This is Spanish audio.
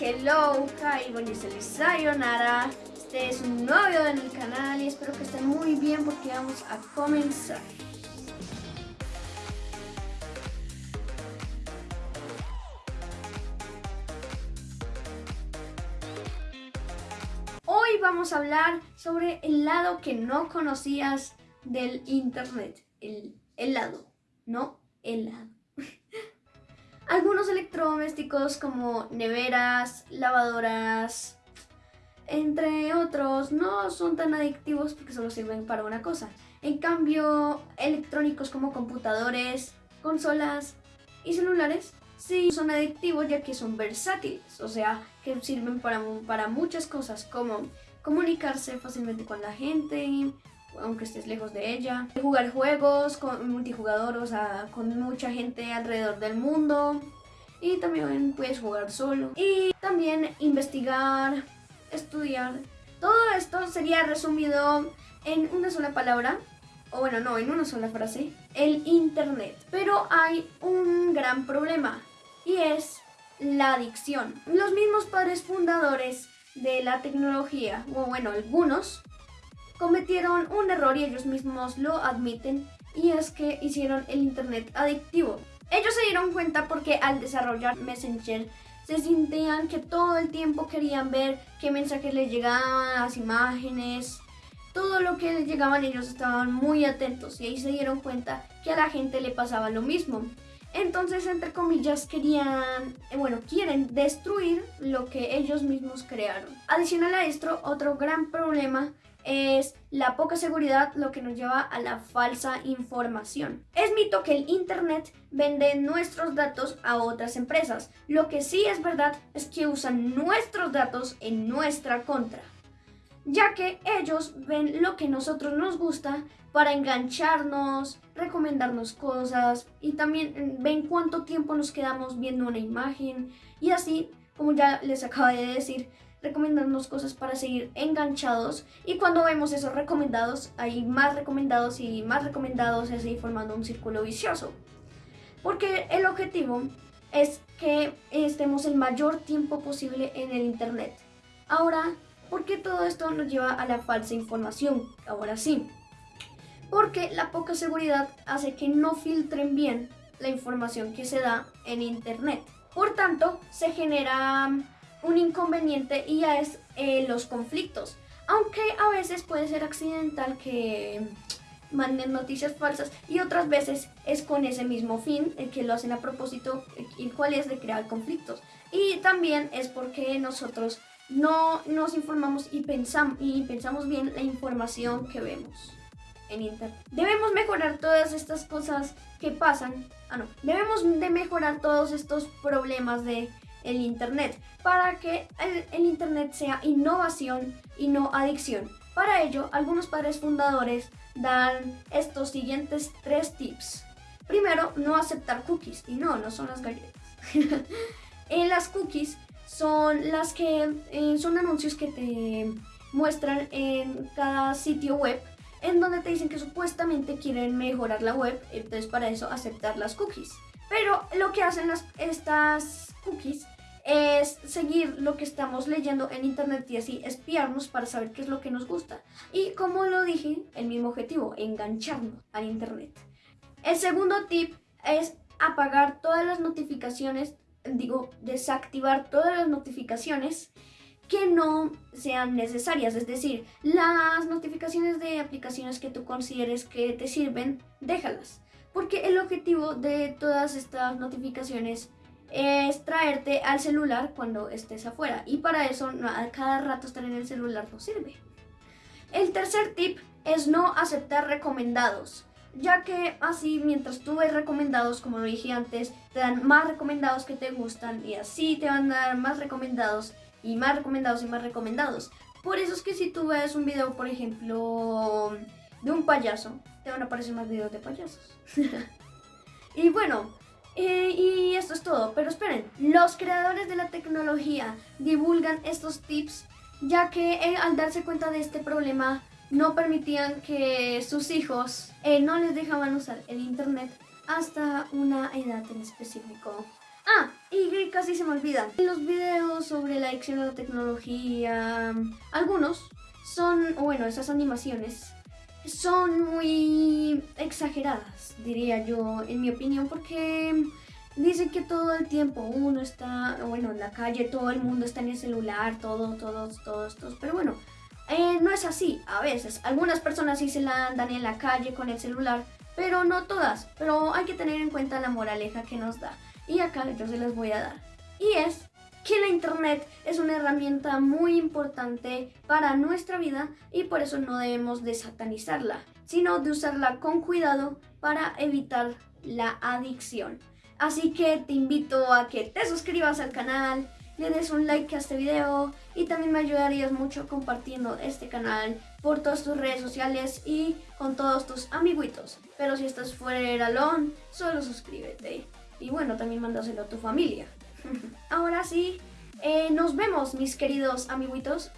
hello, hi, bonjour, sayonara. Este es un nuevo video en el canal y espero que estén muy bien porque vamos a comenzar. Hoy vamos a hablar sobre el lado que no conocías del internet. El, el lado, no el lado. Algunos electrodomésticos como neveras, lavadoras, entre otros, no son tan adictivos porque solo sirven para una cosa. En cambio, electrónicos como computadores, consolas y celulares sí son adictivos ya que son versátiles, o sea, que sirven para, para muchas cosas como comunicarse fácilmente con la gente, aunque estés lejos de ella. Jugar juegos con multijugador, o sea, con mucha gente alrededor del mundo. Y también puedes jugar solo. Y también investigar, estudiar. Todo esto sería resumido en una sola palabra. O bueno, no, en una sola frase. El internet. Pero hay un gran problema. Y es la adicción. Los mismos padres fundadores de la tecnología, o bueno, algunos, cometieron un error y ellos mismos lo admiten y es que hicieron el internet adictivo. Ellos se dieron cuenta porque al desarrollar Messenger se sentían que todo el tiempo querían ver qué mensajes les llegaban, las imágenes, todo lo que les llegaban ellos estaban muy atentos y ahí se dieron cuenta que a la gente le pasaba lo mismo. Entonces, entre comillas, querían, eh, bueno, quieren destruir lo que ellos mismos crearon. Adicional a esto, otro gran problema es la poca seguridad lo que nos lleva a la falsa información. Es mito que el Internet vende nuestros datos a otras empresas. Lo que sí es verdad es que usan nuestros datos en nuestra contra, ya que ellos ven lo que nosotros nos gusta para engancharnos, recomendarnos cosas y también ven cuánto tiempo nos quedamos viendo una imagen y así, como ya les acabo de decir, recomendarnos cosas para seguir enganchados. Y cuando vemos esos recomendados hay más recomendados y más recomendados y así formando un círculo vicioso. Porque el objetivo es que estemos el mayor tiempo posible en el internet. Ahora ¿por qué todo esto nos lleva a la falsa información? ahora sí. Porque la poca seguridad hace que no filtren bien la información que se da en internet por tanto se genera un inconveniente y ya es eh, los conflictos. Aunque a veces puede ser accidental que manden noticias falsas y otras veces es con ese mismo fin, el que lo hacen a propósito, el cual es de crear conflictos. Y también es porque nosotros no nos informamos y pensamos bien la información que vemos en internet. Debemos mejorar todas estas cosas que pasan. Ah, no. Debemos de mejorar todos estos problemas de el Internet, para que el, Internet sea innovación y no adicción. Para ello, algunos padres fundadores dan estos siguientes tres tips. Primero, no aceptar cookies. Y no, no son las galletas. en las cookies son las que eh, son anuncios que te muestran en cada sitio web en donde te dicen que supuestamente quieren mejorar la web, entonces para eso aceptar las cookies. Pero lo que hacen las, estas cookies es seguir lo que estamos leyendo en internet y así espiarnos para saber qué es lo que nos gusta. Y como lo dije, el mismo objetivo, engancharnos al internet. El segundo tip es apagar todas las notificaciones, digo, desactivar todas las notificaciones que no sean necesarias, es decir, las notificaciones de aplicaciones que tú consideres que te sirven, déjalas, porque el objetivo de todas estas notificaciones es traerte al celular cuando estés afuera. Y para eso a cada rato estar en el celular no sirve. El tercer tip es no aceptar recomendados. Ya que así mientras tú ves recomendados, como dije antes, te dan más recomendados que te gustan y así te van a dar más recomendados y más recomendados y más recomendados. Por eso es que si tú ves un video, por ejemplo, de un payaso, te van a aparecer más videos de payasos. y bueno, eh, y esto es todo, pero esperen, los creadores de la tecnología divulgan estos tips ya que eh, al darse cuenta de este problema no permitían que sus hijos eh, no les dejaban usar el internet hasta una edad en específico. Y casi se me olvida. Los videos sobre la adicción a la tecnología, algunos son, bueno, esas animaciones son muy exageradas, diría yo, en mi opinión, porque dicen que todo el tiempo uno está, bueno, en la calle, todo el mundo está en el celular, todo, todos, todos, todos, pero bueno, eh, no es así, a veces. Algunas personas sí se la andan en la calle con el celular, pero no todas. Pero hay que tener en cuenta la moraleja que nos da. Y acá yo se las voy a dar. Y es que la internet es una herramienta muy importante para nuestra vida y por eso no debemos de satanizarla, sino de usarla con cuidado para evitar la adicción. Así que te invito a que te suscribas al canal, le des un like a este video y también me ayudarías mucho compartiendo este canal por todas tus redes sociales y con todos tus amiguitos. Pero si estás fuera de Alon, solo suscríbete. Y bueno, también mándaselo a tu familia. Ahora sí, eh, nos vemos mis queridos amiguitos.